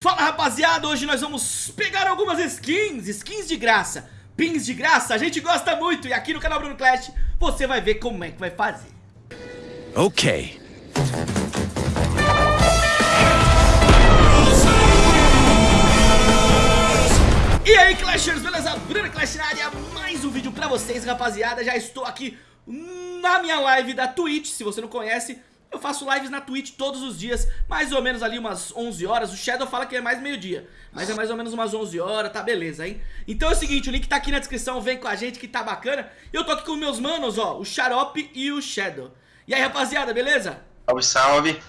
Fala rapaziada, hoje nós vamos pegar algumas skins, skins de graça, pins de graça, a gente gosta muito e aqui no canal Bruno Clash você vai ver como é que vai fazer. Ok. E aí Clashers, beleza? Bruno Clash na área, mais um vídeo pra vocês rapaziada, já estou aqui na minha live da Twitch, se você não conhece eu faço lives na Twitch todos os dias, mais ou menos ali umas 11 horas. O Shadow fala que é mais meio-dia, mas é mais ou menos umas 11 horas, tá beleza, hein? Então é o seguinte, o link tá aqui na descrição, vem com a gente que tá bacana. Eu tô aqui com meus manos, ó, o Xarope e o Shadow. E aí, rapaziada, beleza? Salve, salve.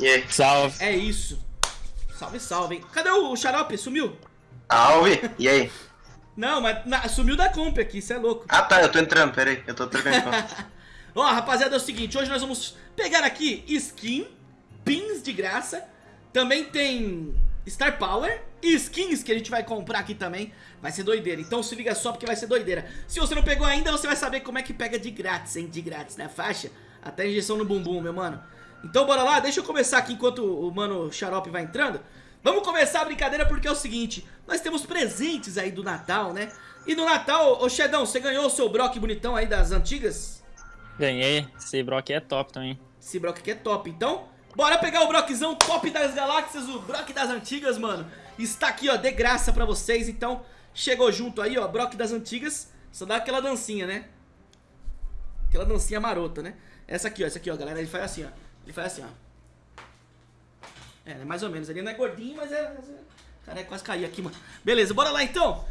E aí? Salve. É isso. Salve, salve, hein? Cadê o Xarope? Sumiu? Salve. E aí? Não, mas na, sumiu da comp aqui, cê é louco. Ah tá, eu tô entrando, peraí, eu tô trocando Ó, rapaziada, é o seguinte, hoje nós vamos pegar aqui skin, pins de graça, também tem Star Power e skins que a gente vai comprar aqui também, vai ser doideira, então se liga só porque vai ser doideira. Se você não pegou ainda, você vai saber como é que pega de grátis, hein, de grátis na faixa, até injeção no bumbum, meu mano. Então bora lá, deixa eu começar aqui enquanto o mano Xarope vai entrando. Vamos começar a brincadeira porque é o seguinte, nós temos presentes aí do Natal, né? E no Natal, ô Xedão, você ganhou o seu Brock bonitão aí das antigas? Ganhei. Esse Brock é top também. Esse Brock aqui é top. Então, bora pegar o Brockzão top das galáxias, o Brock das antigas, mano. Está aqui, ó, de graça pra vocês. Então, chegou junto aí, ó, Brock das antigas. Só dá aquela dancinha, né? Aquela dancinha marota, né? Essa aqui, ó, essa aqui, ó, galera. Ele faz assim, ó. Ele faz assim, ó. É, né, mais ou menos. Ele não é gordinho, mas é... Cara, é quase cair aqui, mano. Beleza, bora lá então.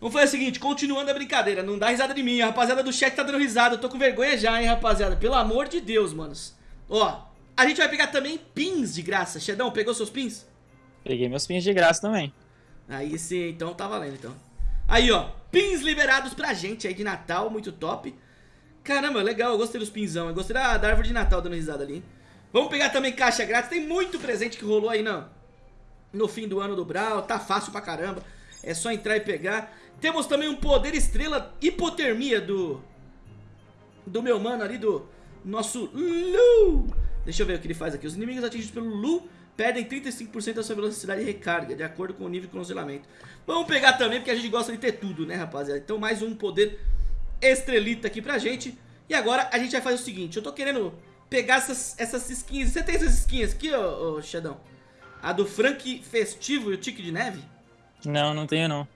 Vamos fazer o seguinte, continuando a brincadeira, não dá risada de mim, a rapaziada do chat tá dando risada, eu tô com vergonha já, hein, rapaziada, pelo amor de Deus, manos. Ó, a gente vai pegar também pins de graça, Xedão, pegou seus pins? Peguei meus pins de graça também. Aí sim, então tá valendo, então. Aí, ó, pins liberados pra gente aí de Natal, muito top. Caramba, legal, eu gostei dos pinzão, eu gostei da, da árvore de Natal dando risada ali. Vamos pegar também caixa grátis, tem muito presente que rolou aí, não. No fim do ano do Brawl, tá fácil pra caramba. É só entrar e pegar. Temos também um poder estrela hipotermia do... Do meu mano ali, do nosso Lu. Deixa eu ver o que ele faz aqui. Os inimigos atingidos pelo Lu perdem 35% da sua velocidade de recarga, de acordo com o nível de congelamento. Vamos pegar também, porque a gente gosta de ter tudo, né, rapaziada? Então mais um poder estrelita aqui pra gente. E agora a gente vai fazer o seguinte, eu tô querendo pegar essas, essas skins. Você tem essas skins aqui, ô, ô Xadão? A do Frank Festivo e o Tique de Neve? Não, não tenho não.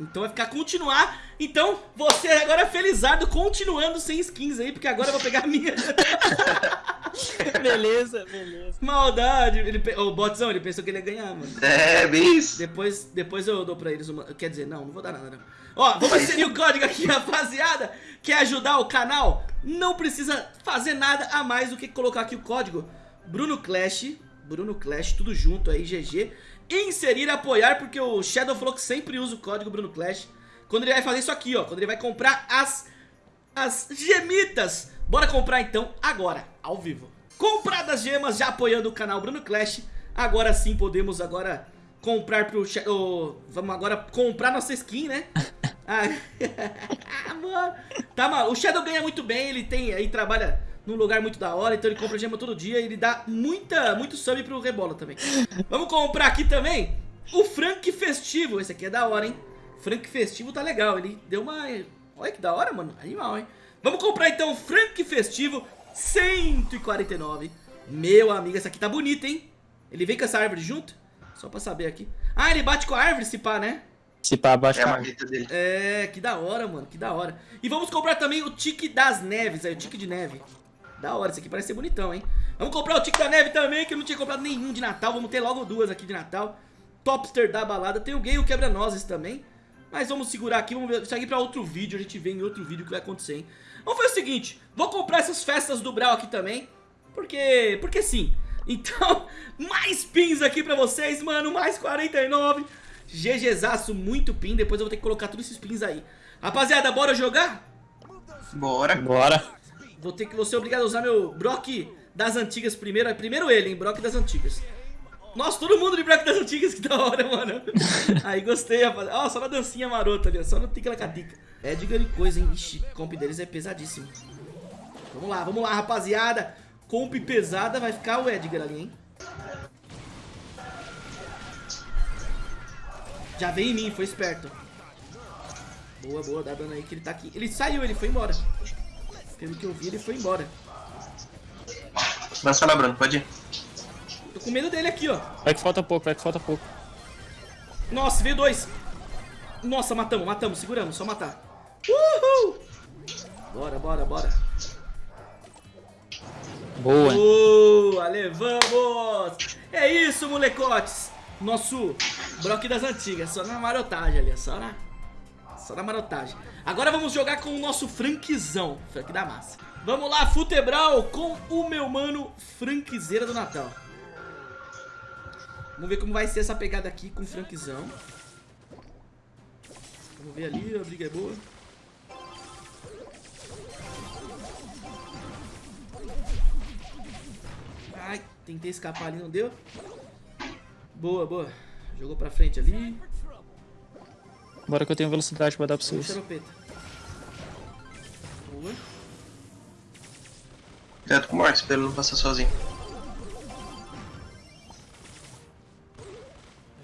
Então vai ficar continuar. Então você agora é felizardo continuando sem skins aí, porque agora eu vou pegar a minha. beleza, beleza. Maldade. Ele, o botzão, ele pensou que ele ia ganhar, mano. É, bem isso. Depois, depois eu dou pra eles uma... Quer dizer, não, não vou dar nada, não. Ó, vamos inserir o código aqui, rapaziada. Quer ajudar o canal? Não precisa fazer nada a mais do que colocar aqui o código Bruno Clash. Bruno Clash, tudo junto aí, GG inserir apoiar, porque o Shadow falou que sempre usa o código Bruno Clash. Quando ele vai fazer isso aqui, ó, quando ele vai comprar as, as gemitas. Bora comprar então, agora, ao vivo. Compradas gemas, já apoiando o canal Bruno Clash. Agora sim podemos agora comprar pro Shadow... Vamos agora comprar nossa skin, né? ah, mano. Tá, mano, o Shadow ganha muito bem, ele tem aí, trabalha num lugar muito da hora, então ele compra gema todo dia e ele dá muita, muito sub pro Rebola também. Vamos comprar aqui também o Frank Festivo, esse aqui é da hora, hein? Frank Festivo tá legal, ele deu uma... Olha que da hora, mano, animal, hein? Vamos comprar então o Frank Festivo 149. Meu amigo, essa aqui tá bonita, hein? Ele vem com essa árvore junto? Só pra saber aqui. Ah, ele bate com a árvore, se pá, né? Se pá, bate É com a a marreta dele. É, que da hora, mano, que da hora. E vamos comprar também o Tique das Neves, aí, o Tique de Neve. Da hora, esse aqui parece ser bonitão, hein? Vamos comprar o Tique da Neve também, que eu não tinha comprado nenhum de Natal. Vamos ter logo duas aqui de Natal. Topster da balada. Tem o Gay e o Quebra-Nozes também. Mas vamos segurar aqui, vamos ver, isso aqui pra outro vídeo, a gente vê em outro vídeo o que vai acontecer, hein? Vamos fazer o seguinte, vou comprar essas festas do Brawl aqui também, porque, porque sim. Então, mais pins aqui pra vocês, mano, mais 49. GGzaço, muito pin, depois eu vou ter que colocar todos esses pins aí. Rapaziada, bora jogar? Bora. Bora. Vou ter que vou ser obrigado a usar meu Brock das antigas primeiro. É primeiro ele, hein? Brock das antigas. Nossa, todo mundo de Brock das antigas, que da hora, mano. Aí gostei, rapaziada. Ó, só na dancinha marota ali, ó. Só no tica-lacatica. Edgar e coisa, hein? Ixi, comp deles é pesadíssimo. Vamos lá, vamos lá, rapaziada. Comp pesada vai ficar o Edgar ali, hein? Já veio em mim, foi esperto. Boa, boa, dá dano aí que ele tá aqui. Ele saiu, ele foi embora. Pelo que eu vi, ele foi embora. Lança lá, Bruno, pode ir. Tô com medo dele aqui, ó. Vai que falta pouco, vai que falta pouco. Nossa, veio dois. Nossa, matamos, matamos, seguramos, só matar. Uhul! Bora, bora, bora. Boa. Boa, levamos! É isso, molecotes! Nosso Brock das antigas, só na marotagem ali, só na, só na marotagem. Agora vamos jogar com o nosso Frankzão, Frank da massa. Vamos lá, Futebral, com o meu mano Frankzeira do Natal. Vamos ver como vai ser essa pegada aqui com o Frankzão. Vamos ver ali, a briga é boa. Ai, tentei escapar ali, não deu. Boa, boa. Jogou pra frente ali. Bora que eu tenho velocidade pra dar pra vocês. Boa. Cuidado com o Marcos pra ele não passar sozinho.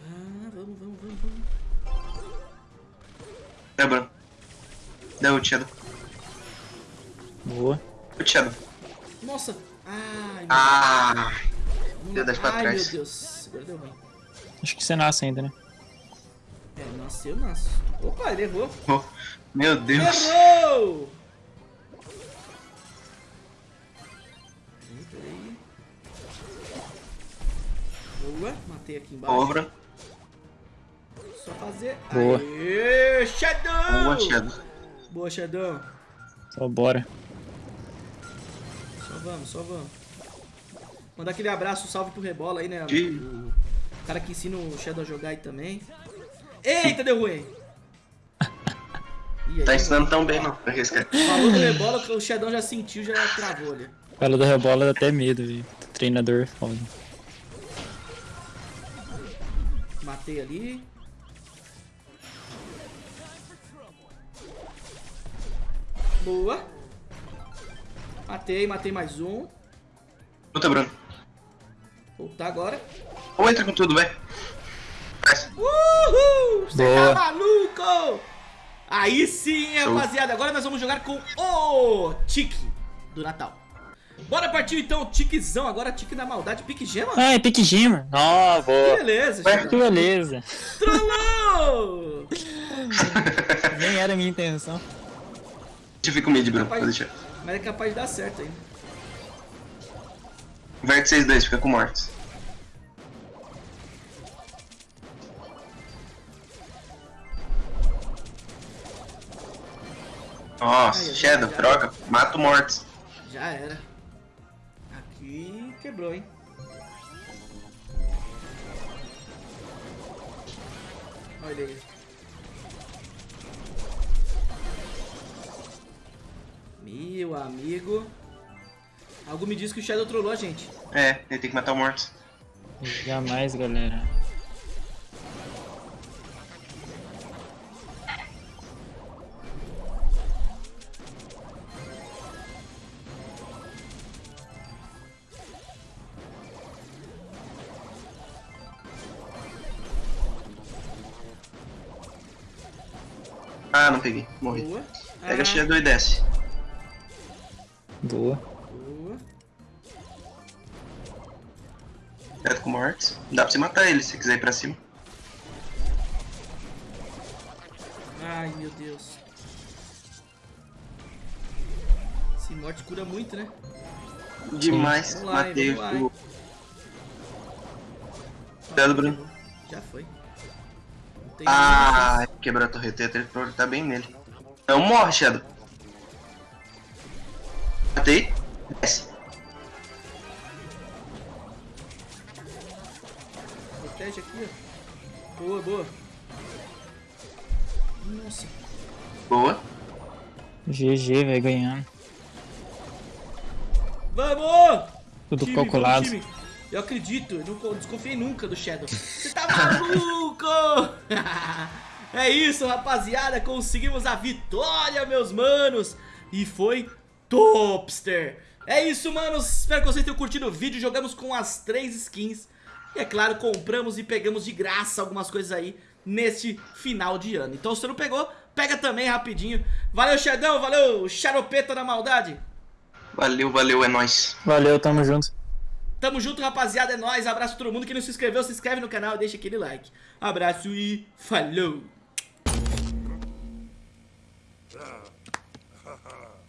Ah, vamos, vamos, vamos, vamos. É, Bruno. Dá Shadow. Boa. Ult, Shadow. Nossa. Ai, meu Ah, Deus. deu dez pra Ai, trás. meu Deus. Agora deu ruim. Acho que você nasce ainda, né? É, nasceu, nasce. Opa, ele errou. oh, meu Deus. Errou! Peraí, peraí. Boa, matei aqui embaixo. Bruno. Só fazer. Boa. Aê, Shadow! Boa, Shadow. Boa, Shadow. Só bora. Só vamos, só vamos. Mandar aquele abraço, salve pro Rebola aí, né? O cara que ensina o Shadow a jogar aí também. Eita, deu ruim. Aí, Tá ensinando tão bem, não. Falou do Rebola, que o Shadow já sentiu, já travou ali. Fala do rebola dá até medo, velho. Treinador foda. Matei ali. Boa. Matei, matei mais um. Luta, Bruno. Voltar agora. Ou entra com tudo, vai. Uhul! Você Boa. tá maluco? Aí sim, rapaziada. Agora nós vamos jogar com o Tique do Natal. Bora partir então, Tiquezão. Agora Tique da maldade. Pique gema? Ah, é Pique Gema. Ó, boa. Beleza, Que Shadow. beleza. Trollou! Nem era a minha intenção. Deixa eu ficar com mid, Bruno. Pode deixar. Mas é capaz de dar certo ainda. Inverte vocês dois, fica com o Nossa, Aí, Shadow, já- troca. Mata o Mortis. Já era. Aqui quebrou, hein? Olha aí. Meu amigo. Algo me diz que o Shadow trollou a gente. É, ele tem que matar o Mortis. Jamais, galera. Ah, não peguei. Morri. Boa. Pega Ah, a Shadow e desce. Boa. Boa. Cuidado com o Mortis. Dá pra você matar ele se quiser ir pra cima. Ai, meu Deus. Esse morte cura muito, né? Demais. Vamos lá, Matei vamos o. Cuidado, Bruno. Já foi. Não tem Ah, quebrou a torreta. Ele tá bem nele. Não morre, Shadow. Matei. Desce. Protege aqui, ó. Boa, boa. Nossa. Boa. GG, velho, ganhando. Vamos! Tudo Time, calculado. time. Eu acredito, eu não co- desconfiei nunca do Shadow. Você tá maluco? é isso, rapaziada. Conseguimos a vitória, meus manos. E foi Topster. É isso, manos. Espero que vocês tenham curtido o vídeo. Jogamos com as três skins. E é claro, compramos e pegamos de graça algumas coisas aí neste final de ano. Então se você não pegou, pega também rapidinho. Valeu, Xedão, valeu, Xaropeta da maldade. Valeu, valeu, é nóis. Valeu, tamo junto. Tamo junto, rapaziada, é nóis. Abraço a todo mundo que não se inscreveu, se inscreve no canal e deixa aquele like. Abraço e falou! Ha ha.